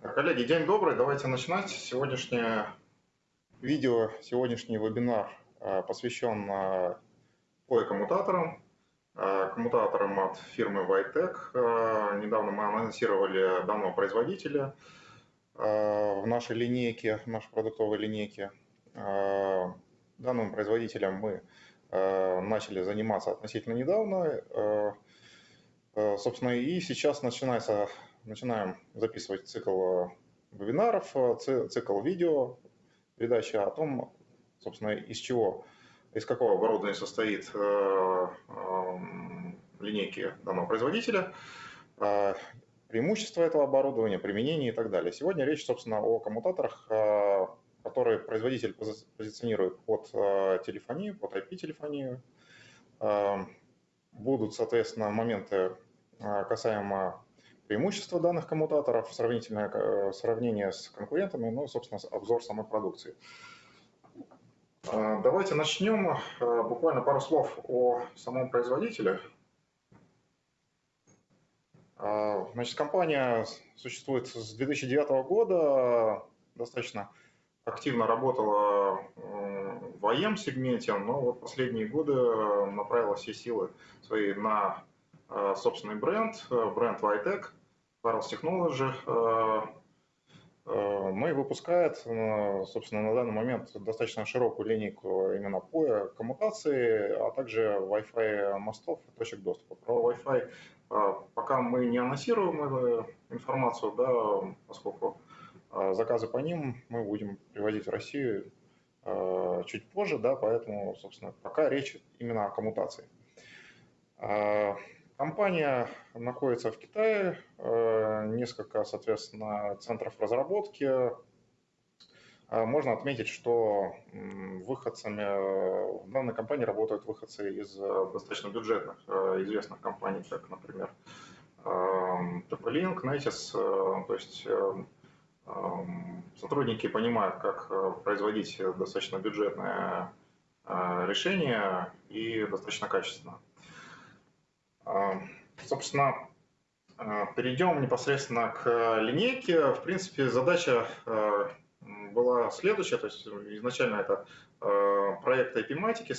Коллеги, день добрый. Давайте начинать. Сегодняшнее видео, сегодняшний вебинар а, посвящен POE-коммутаторам, а, коммутаторам от фирмы Vitec. Недавно мы анонсировали данного производителя в нашей линейке, в нашей продуктовой линейке. Данным производителем мы начали заниматься относительно недавно. Собственно, и сейчас начинается начинаем записывать цикл э, вебинаров, э, цикл видео, передачи о том, собственно, из чего, из какого оборудования состоит э, линейки данного производителя, преимущества этого оборудования, применение и так далее. Сегодня речь, собственно, о коммутаторах, которые производитель позиционирует под телефонию, под IP-телефонию. Будут, соответственно, моменты касаемо преимущества данных коммутаторов, сравнительное э, сравнение с конкурентами, ну, собственно, обзор самой продукции. А, давайте начнем. Э, буквально пару слов о самом производителе. А, значит, компания существует с 2009 года, достаточно активно работала в АЕМ-сегменте, но вот последние годы направила все силы свои на э, собственный бренд, бренд Vitec – Parallels Technology, э, э, ну и выпускает, э, собственно, на данный момент достаточно широкую линейку именно по коммутации, а также Wi-Fi мостов и точек доступа. Про Wi-Fi пока мы не анонсируем информацию, да, поскольку заказы по ним мы будем привозить в Россию чуть позже, да, поэтому, собственно, пока речь именно о коммутации. Компания находится в Китае, э, несколько, соответственно, центров разработки. Э, можно отметить, что выходцами э, в данной компании работают выходцы из достаточно бюджетных, известных компаний, как, например, TP-Link, Netis, то есть сотрудники понимают, как производить достаточно бюджетное решение и достаточно качественно. А, собственно, а, перейдем непосредственно к линейке. В принципе, задача а, была следующая, то есть изначально это проект IP-матики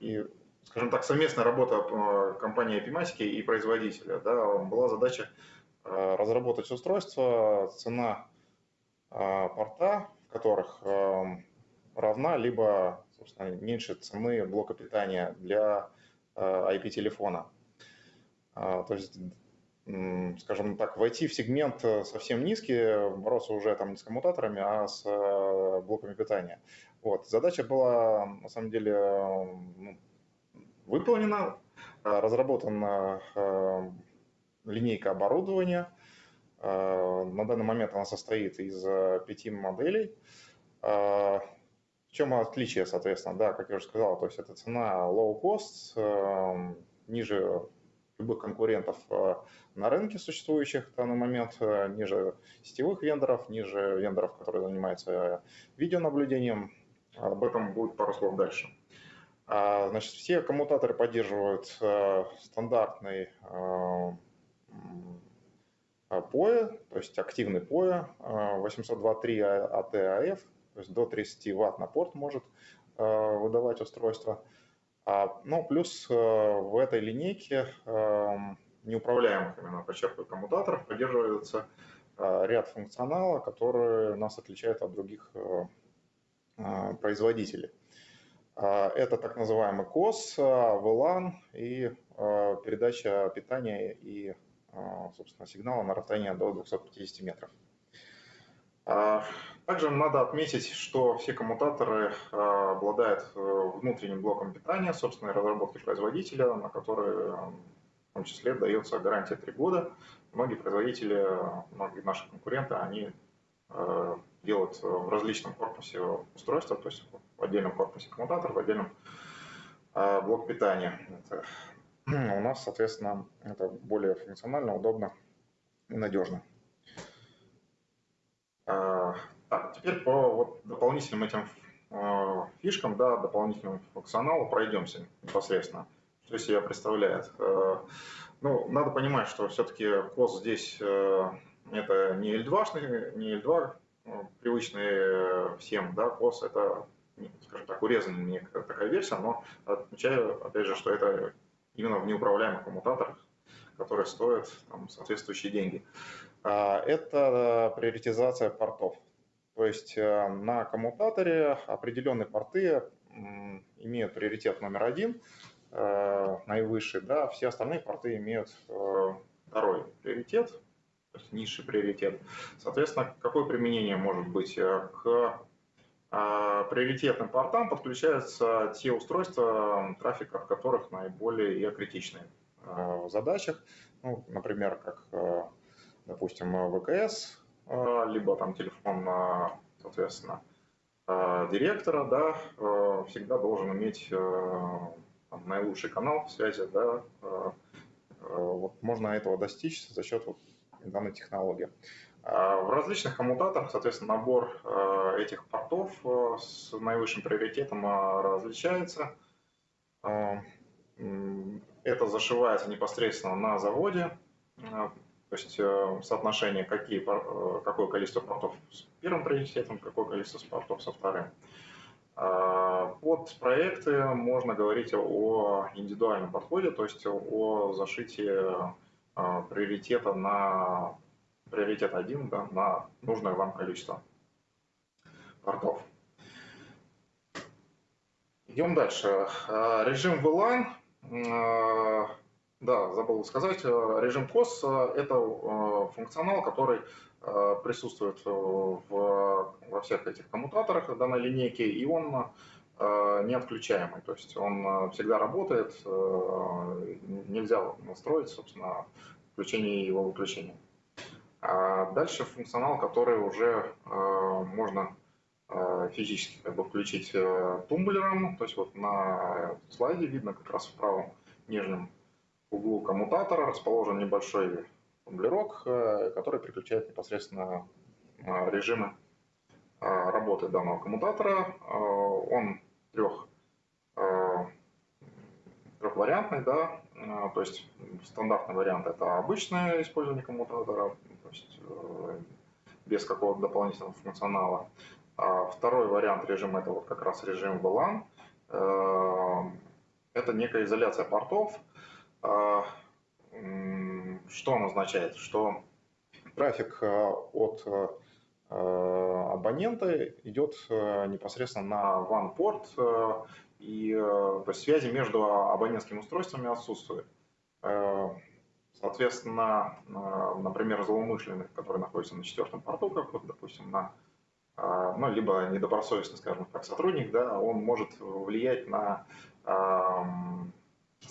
и, скажем так, совместная работа компании IP-матики и производителя. Да, была задача разработать устройство, цена порта, в которых равна либо собственно, меньше цены блока питания для IP-телефона. А, то есть, скажем так, войти в сегмент э, совсем низкий, бороться уже там не с коммутаторами, а с э, блоками питания. Вот. Задача была, на самом деле, ну, выполнена, разработана э, линейка оборудования. На данный момент она состоит из пяти моделей чем отличие, соответственно, да, как я уже сказал, то есть это цена low cost, эм, ниже любых конкурентов э, на рынке существующих в данный момент, э, ниже сетевых вендоров, ниже вендоров, которые занимаются видеонаблюдением. Об этом будет пару слов дальше. А, значит, все коммутаторы поддерживают э, стандартный POE, то есть активный POE 802.3 AT-AF, то есть до 30 ватт на порт может э, выдавать устройство. А, ну, плюс э, в этой линейке эм, неуправляемых, именно подчеркиваю, коммутаторов поддерживается э, ряд функционала, который нас отличает от других производителей. Это так называемый COS, VLAN и передача питания и, собственно, сигнала на расстояние до 250 метров. Также надо отметить, что все коммутаторы а, обладают э, внутренним блоком питания собственной разработки производителя, на который в том числе дается гарантия 3 года. Многие производители, многие наши конкуренты, они э, делают в различном корпусе устройства, то есть в отдельном корпусе коммутатор, в отдельном а, блок питания. Это, у нас, соответственно, это более функционально, удобно и надежно. А, так, теперь по вот дополнительным этим э, фишкам, да, дополнительному функционалу пройдемся непосредственно. Что из себя представляет? Э, Ну, надо понимать, что все-таки COS здесь это не L2, не L2 привычный всем, да, COS это, скажем так, урезанная такая версия, но отмечаю, опять же, что это именно в неуправляемых коммутаторах, которые стоят там, соответствующие деньги. А, это приоритизация портов. То есть э, на коммутаторе определенные порты имеют приоритет номер один, э, наивысший, да, все остальные порты имеют э, второй приоритет, то есть низший приоритет. Соответственно, какое применение может быть? К приоритетным портам подключаются те устройства, трафика в которых наиболее критичные в задачах, ну, например, как, допустим, ВКС, а, либо там телефон, соответственно, а, директора, да, а, всегда должен иметь там, наилучший канал связи, да, вот можно этого достичь за счет вот данной технологии. В различных коммутаторах, соответственно, набор этих портов с наивысшим приоритетом различается. Это зашивается непосредственно на заводе, то есть э, соотношение, какие, э, какое количество портов с первым приоритетом, какое количество портов со вторым. А, под проекты можно говорить о индивидуальном подходе, то есть о зашитии э, приоритета на приоритет один да, на нужное вам количество портов. Идем дальше. Режим VLAN да, забыл сказать, э, режим COS – это э, функционал, который э, присутствует в, во всех этих коммутаторах данной линейки, и он не отключаемый, то есть он всегда работает, нельзя настроить, собственно, включение и его выключение. А дальше функционал, который уже можно физически как бы включить тумблером, то есть вот на слайде видно как раз в правом нижнем углу коммутатора расположен небольшой тумблерок, э, который переключает непосредственно э, режимы э, работы данного коммутатора. Он трех, трехвариантный, да, то есть стандартный вариант это обычное использование коммутатора, то есть без какого-то дополнительного функционала. А второй вариант режима это вот как раз режим VLAN. Это некая изоляция портов, что он означает? Что трафик а, от а, абонента идет непосредственно на WAN-порт, и то есть связи между абонентскими устройствами отсутствует. Соответственно, например, злоумышленных, которые находятся на четвертом порту, как вот, допустим, на ну, либо недобросовестный, скажем так, сотрудник, да, он может влиять на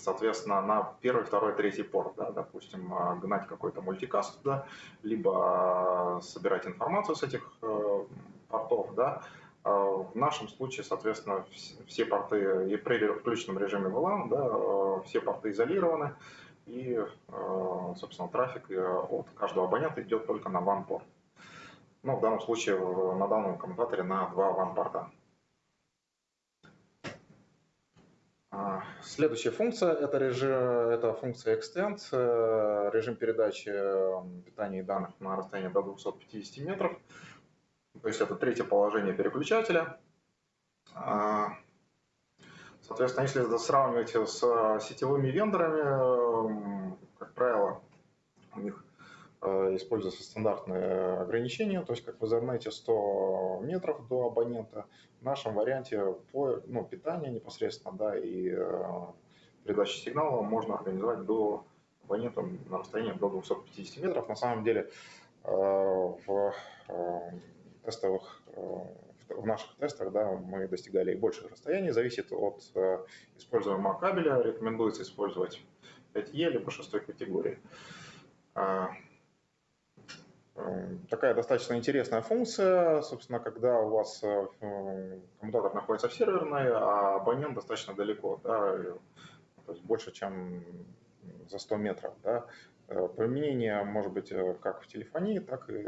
соответственно, на первый, второй, третий порт, да, допустим, а, гнать какой-то мультикаст туда, либо а, собирать информацию с этих э, портов, да, а, в нашем случае, соответственно, все порты и при включенном режиме VLAN, да, э, все порты изолированы, и, э, собственно, трафик от каждого абонента идет только на WAN-порт. Ну, в данном случае на данном коммутаторе на два WAN-порта. А, следующая функция это, режим, это функция extend, э, режим передачи питания и данных на расстоянии до 250 метров. То есть это третье положение переключателя. А, соответственно, если сравнивать с сетевыми вендорами, как правило, у них Э, используются стандартные ограничения, то есть как в Ethernet 100 метров до абонента. В нашем варианте по, ну, питание непосредственно да, и э, передачи сигнала можно организовать до абонента на расстоянии до 250 метров. На самом деле э, в тестовых в наших тестах да, мы достигали и больших расстояний, зависит от используемого кабеля, рекомендуется использовать 5E либо 6 категории. Эм, такая достаточно интересная функция, собственно, когда у вас э, коммутатор находится в серверной, а абонент достаточно далеко, да, то есть больше, чем за 100 метров. Да. Э, применение может быть э, как в телефонии, так и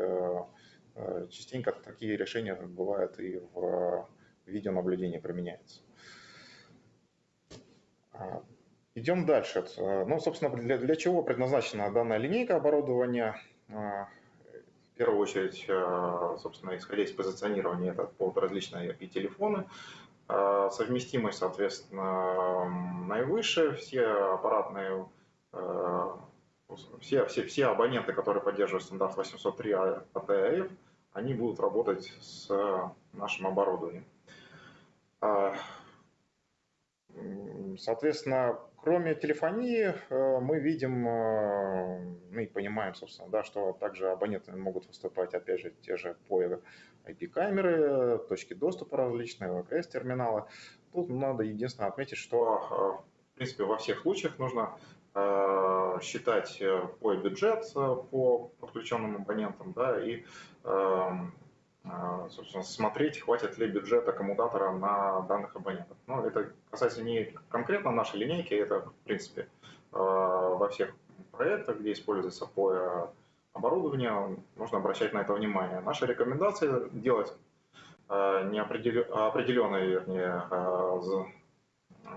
частенько такие решения бывают и в видеонаблюдении применяются. А, Идем дальше. Ну, собственно, для, для чего предназначена данная линейка оборудования? В первую очередь, собственно, исходя из позиционирования, это под различные IP-телефоны. Совместимость, соответственно, наивысшая. Все аппаратные, все, все, все абоненты, которые поддерживают стандарт 803 ATF, они будут работать с нашим оборудованием. Соответственно, кроме телефонии, э, мы видим, э, ну и понимаем, собственно, да, что также абоненты могут выступать, опять же, те же по IP-камеры, точки доступа различные, ВКС-терминалы. Тут надо единственное отметить, что, э, в принципе, во всех случаях нужно считать по бюджет по подключенным абонентам, да, и эм, собственно, смотреть, хватит ли бюджета коммутатора на данных абонентов. Но это касается не конкретно нашей линейки, это, в принципе, а, во всех проектах, где используется POE оборудование, нужно обращать на это внимание. Наша рекомендация делать а, неопределенный, вернее,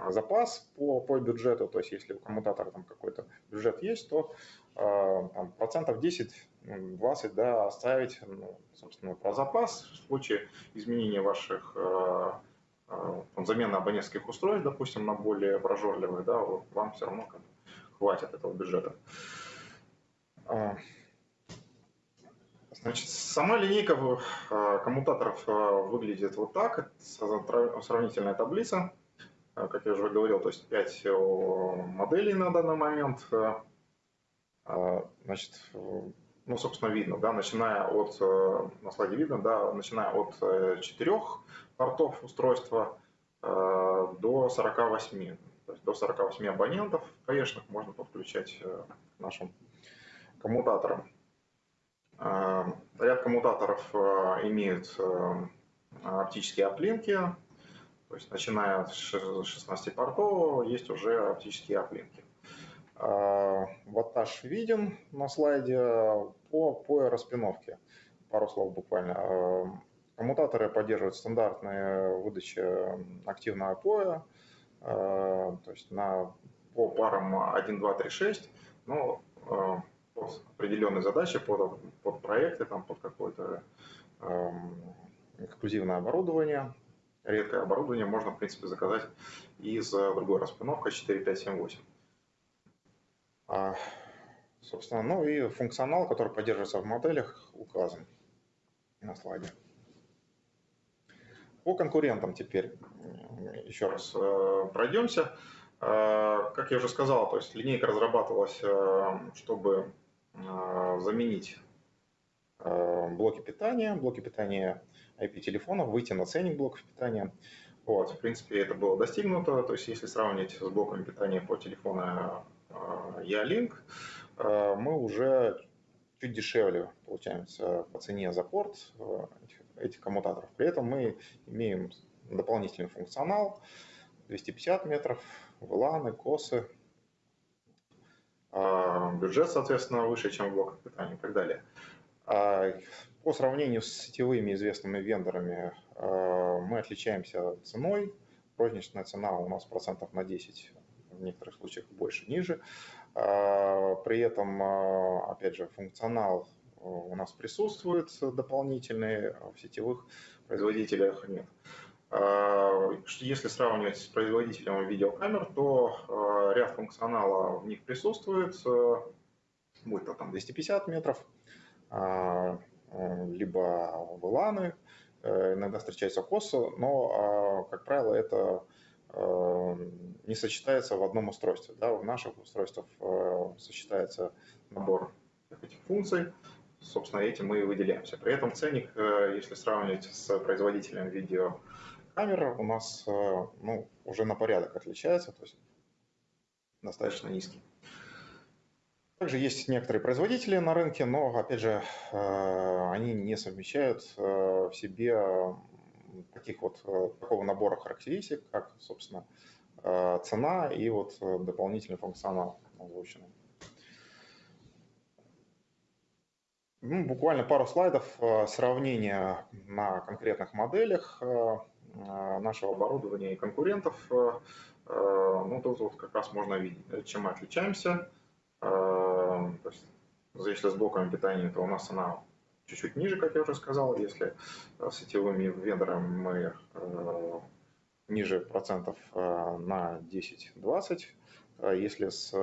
запас по, по бюджету, то есть если у коммутатора там какой-то бюджет есть, то там, процентов 10 20 да, оставить, ну, собственно, про запас в случае изменения ваших э, там, замены абонентских устройств, допустим, на более прожорливые, да, вам все равно как хватит этого бюджета. А, значит, сама линейка коммутаторов выглядит вот так. Сравнительная таблица. Как я уже говорил, то есть 5 моделей на данный момент. Значит, ну, собственно, видно, да, начиная от, э, на слайде видно, да, начиная от э, четырех портов устройства э, до 48. То есть до 48 абонентов конечно, можно подключать к нашим коммутаторам. Ряд коммутаторов имеют оптические оплинки, то есть начиная с 16 портов есть уже оптические оплинки. Ваттаж виден на слайде по, по распиновке. Пару слов буквально. Коммутаторы поддерживают стандартные выдачи активного поя, то есть на, по парам 1, 2, 3, 6, но под определенные задачи, под, под проекты, там, под какое-то эксклюзивное оборудование, редкое оборудование можно, в принципе, заказать из другой распиновкой 4, 5, 7, 8. А, собственно, ну и функционал, который поддерживается в моделях, указан на слайде. По конкурентам теперь еще раз э, пройдемся. Э, как я уже сказал, то есть линейка разрабатывалась, э, чтобы заменить блоки питания, блоки питания IP-телефонов, выйти на ценник блоков питания. Вот, в принципе, это было достигнуто. То есть, если сравнить с блоками питания по телефону Ялинк, э, мы уже чуть дешевле получаемся по цене за порт э, этих коммутаторов. При этом мы имеем дополнительный функционал 250 метров, VLAN, косы, э, бюджет, соответственно, выше, чем в блоках питания и так далее. По сравнению с сетевыми известными вендорами мы отличаемся ценой. Розничная цена у нас процентов на 10 в некоторых случаях больше, ниже. А, при этом, а, опять же, функционал э, у нас присутствует дополнительный, а в сетевых производителях нет. Если сравнивать с производителем видеокамер, то ряд функционала в них присутствует, э, будь то там 250 метров, э, либо VLAN, иногда встречается COS, но, как правило, это Эм, не сочетается в одном устройстве. Да, в наших устройствах э, сочетается набор этих функций, собственно, этим мы и выделяемся. При этом ценник, э, если сравнивать с производителем видеокамер, у нас э, ну, уже на порядок отличается, то есть достаточно низкий. Также есть некоторые производители на рынке, но, опять же, они не совмещают в себе таких вот, э, такого набора характеристик, как, собственно, э, цена и вот э, дополнительный функционал озвученный. Ну, буквально пару слайдов сравнения на конкретных моделях нашего оборудования и конкурентов. ну, тут вот как раз можно видеть, чем мы отличаемся. То есть, если с блоками питания, то у нас она чуть-чуть ниже, как я уже сказал. Если с сетевыми вендорами мы ниже процентов на 10-20. Если с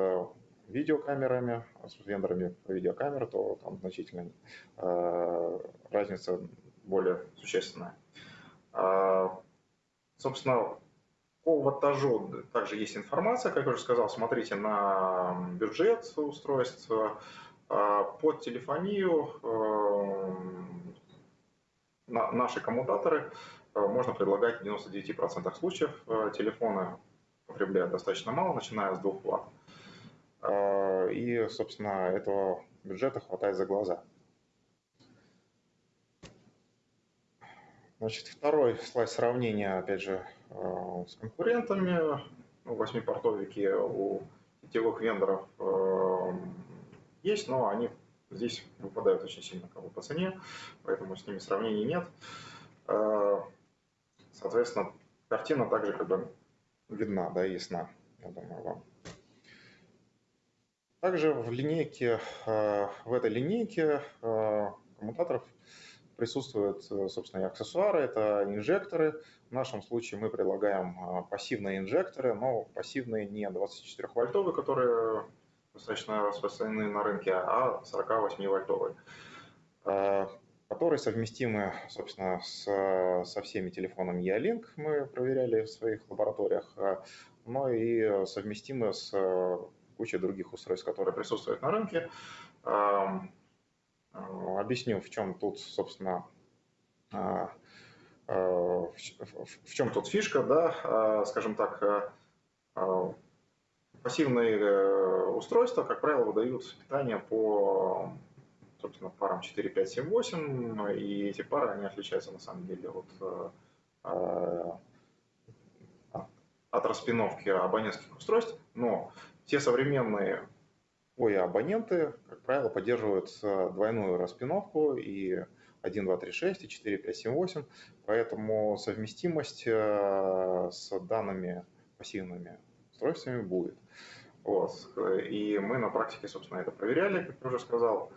видеокамерами, с вендорами видеокамер, то там значительно разница более существенная. Собственно, по ваттажу также есть информация, как я уже сказал, смотрите на бюджет устройств. Под телефонию наши коммутаторы можно предлагать в 99% случаев. Телефоны потребляют достаточно мало, начиная с 2 Вт. И, собственно, этого бюджета хватает за глаза. Значит, второй слайд сравнения, опять же, с конкурентами. Ну, восьмипортовики у сетевых вендоров э, есть, но они здесь выпадают очень сильно как бы, по цене, поэтому с ними сравнений нет. Э, соответственно, картина также как бы видна, да, ясна, я думаю, вам. Также в линейке, в этой линейке коммутаторов присутствуют, э, собственно, и аксессуары, это инжекторы. В нашем случае мы предлагаем а, пассивные инжекторы, но пассивные не 24-вольтовые, которые достаточно распространены на рынке, а 48-вольтовые, а, которые совместимы, собственно, с, со всеми телефонами E-Link, мы проверяли в своих лабораториях, но и совместимы с кучей других устройств, которые присутствуют на рынке. Э, объясню, в чем тут, собственно, э, э, в чем тут фишка, да, скажем так, пассивные устройства, как правило, выдают питание по, собственно, парам 4, 5, 7, 8, и эти пары, они отличаются на самом деле от, от распиновки абонентских устройств, но те современные Ой, абоненты, как правило, поддерживают э, двойную распиновку и 1, 2, 3, 6, и 4, 5, 7, 8, поэтому совместимость э, с данными пассивными устройствами будет. Вот. И мы на практике, собственно, это проверяли, как я уже сказал.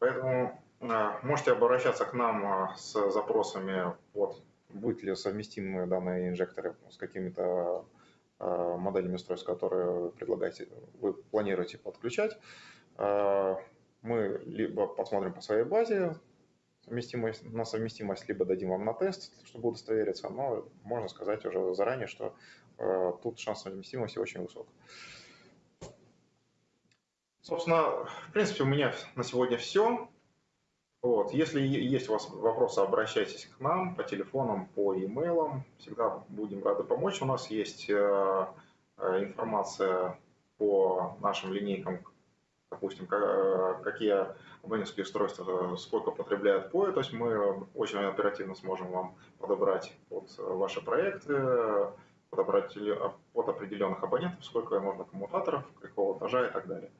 Поэтому э, можете обращаться к нам с запросами под будет ли совместимы данные инжекторы с какими-то Э, моделями устройств, которые предлагаете, вы планируете подключать. Э, мы либо посмотрим по своей базе совместимость, на совместимость, либо дадим вам на тест, чтобы удостовериться, но можно сказать уже заранее, что э, тут шанс совместимости очень высок. Собственно, в принципе, у меня на сегодня все. Вот. Если есть у вас вопросы, обращайтесь к нам по телефонам, по e-mail. Всегда будем рады помочь. У нас есть э, э, информация по нашим линейкам, допустим, какие абонентские устройства сколько потребляют POE. То есть мы очень оперативно сможем вам подобрать под ваши проекты, подобрать под определенных абонентов, сколько можно коммутаторов, какого этажа и так далее.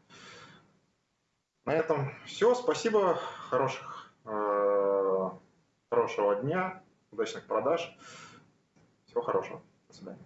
На этом все. Спасибо. Хороших, э, хорошего дня, удачных продаж. Всего хорошего. До свидания.